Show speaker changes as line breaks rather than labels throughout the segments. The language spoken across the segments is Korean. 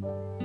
Bye.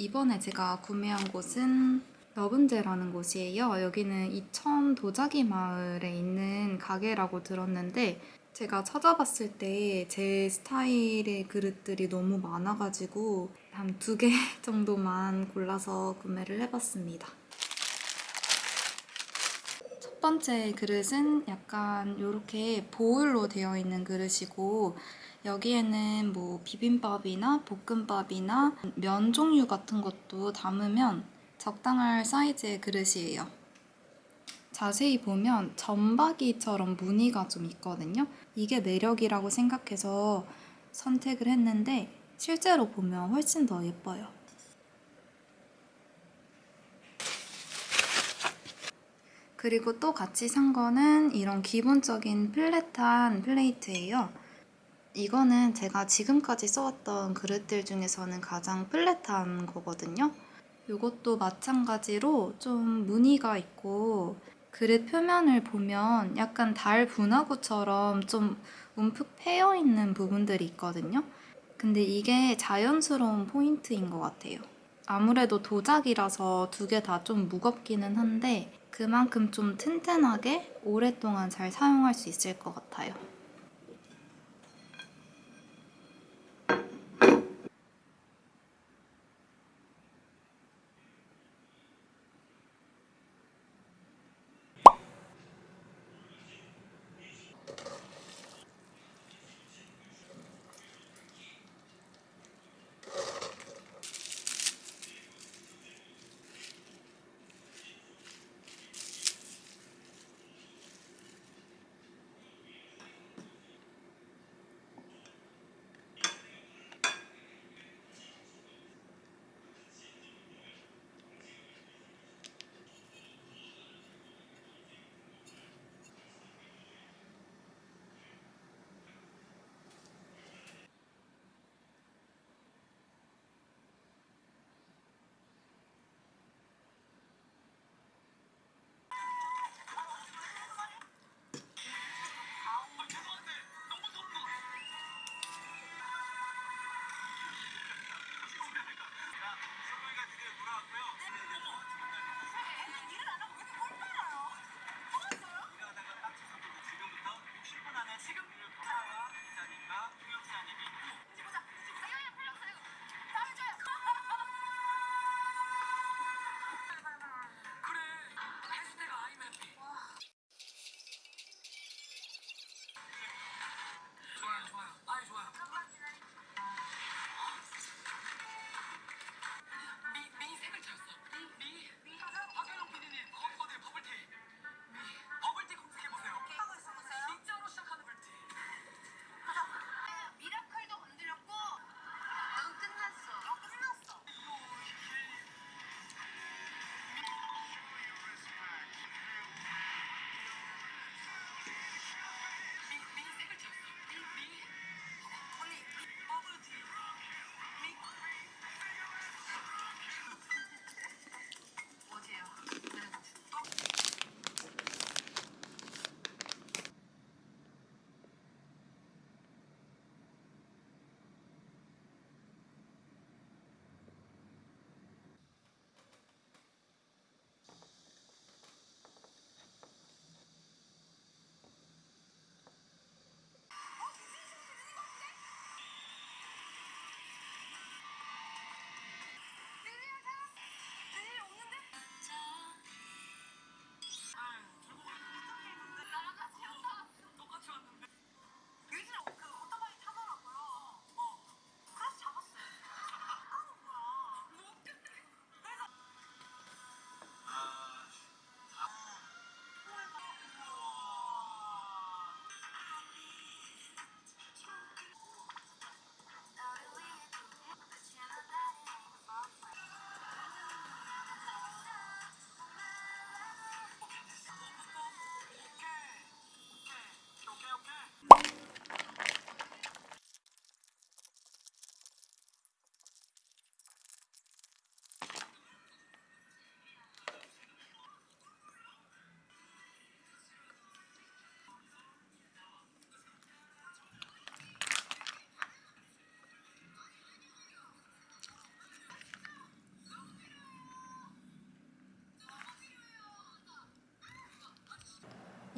이번에 제가 구매한 곳은 러분제라는 곳이에요. 여기는 이천 도자기 마을에 있는 가게라고 들었는데 제가 찾아봤을 때 제 스타일의 그릇들이 너무 많아가지고 한 두 개 정도만 골라서 구매를 해봤습니다. 첫 번째 그릇은 약간 이렇게 보울로 되어 있는 그릇이고 여기에는 뭐 비빔밥이나 볶음밥이나 면 종류 같은 것도 담으면 적당할 사이즈의 그릇이에요. 자세히 보면 점박이처럼 무늬가 좀 있거든요. 이게 매력이라고 생각해서 선택을 했는데 실제로 보면 훨씬 더 예뻐요. 그리고 또 같이 산 거는 이런 기본적인 플랫한 플레이트예요. 이거는 제가 지금까지 써왔던 그릇들 중에서는 가장 플랫한 거거든요. 이것도 마찬가지로 좀 무늬가 있고 그릇 표면을 보면 약간 달 분화구처럼 좀 움푹 패여 있는 부분들이 있거든요. 근데 이게 자연스러운 포인트인 것 같아요. 아무래도 도자기라서 두 개 다 좀 무겁기는 한데 그만큼 좀 튼튼하게 오랫동안 잘 사용할 수 있을 것 같아요.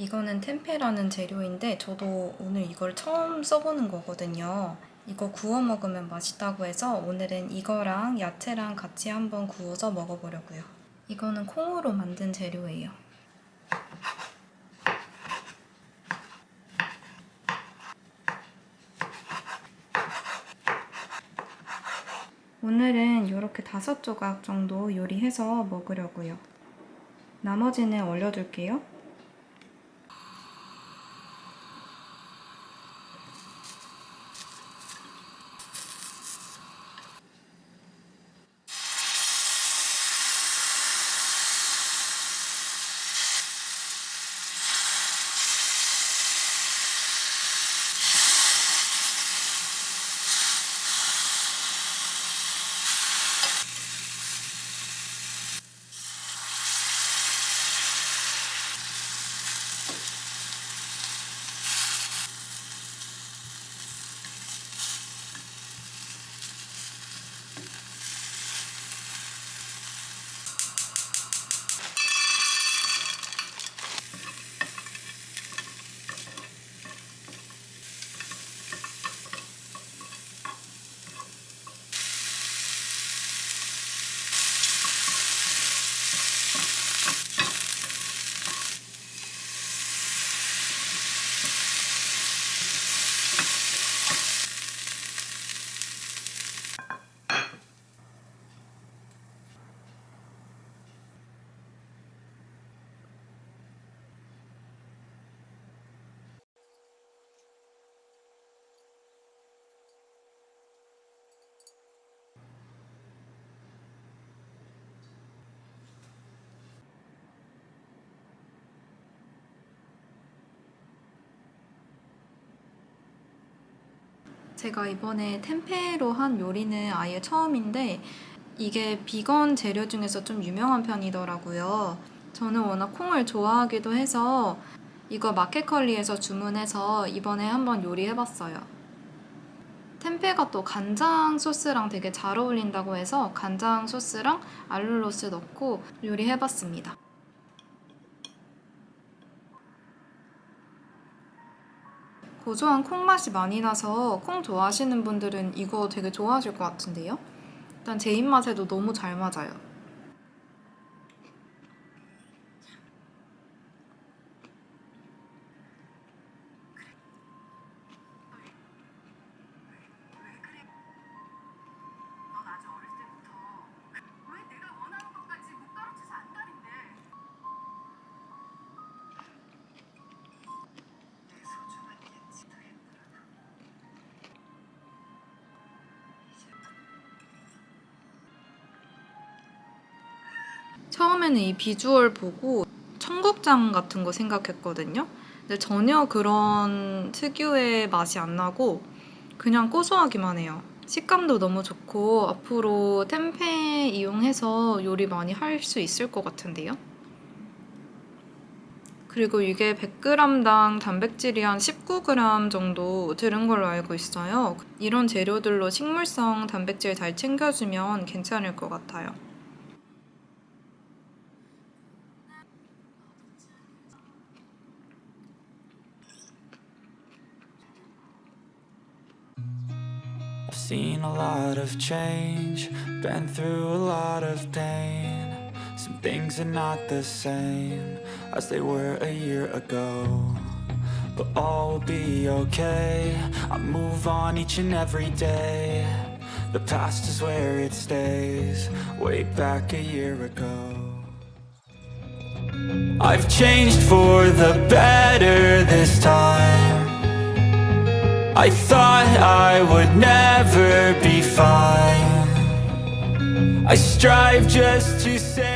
이거는 템페라는 재료인데 저도 오늘 이걸 처음 써보는 거거든요. 이거 구워 먹으면 맛있다고 해서 오늘은 이거랑 야채랑 같이 한번 구워서 먹어보려고요. 이거는 콩으로 만든 재료예요. 오늘은 이렇게 다섯 조각 정도 요리해서 먹으려고요. 나머지는 얼려둘게요. 제가 이번에 템페로 한 요리는 아예 처음인데 이게 비건 재료 중에서 좀 유명한 편이더라고요. 저는 워낙 콩을 좋아하기도 해서 이거 마켓컬리에서 주문해서 이번에 한번 요리해봤어요. 템페가 또 간장 소스랑 되게 잘 어울린다고 해서 간장 소스랑 알룰로스 넣고 요리해봤습니다. 고소한 콩 맛이 많이 나서 콩 좋아하시는 분들은 이거 되게 좋아하실 것 같은데요? 일단 제 입맛에도 너무 잘 맞아요. 처음에는 이 비주얼 보고 청국장 같은 거 생각했거든요. 근데 전혀 그런 특유의 맛이 안 나고 그냥 고소하기만 해요. 식감도 너무 좋고 앞으로 템페 이용해서 요리 많이 할 수 있을 것 같은데요. 그리고 이게 100g당 단백질이 한 19g 정도 들은 걸로 알고 있어요. 이런 재료들로 식물성 단백질 잘 챙겨주면 괜찮을 것 같아요.
I've seen a lot of change, been through a lot of pain. Some things are not the same as they were a year ago. But all will be okay. I move on each and every day. The past is where it stays, way back a year ago. I've changed for the better this time. I thought I would never be fine. I strive just to say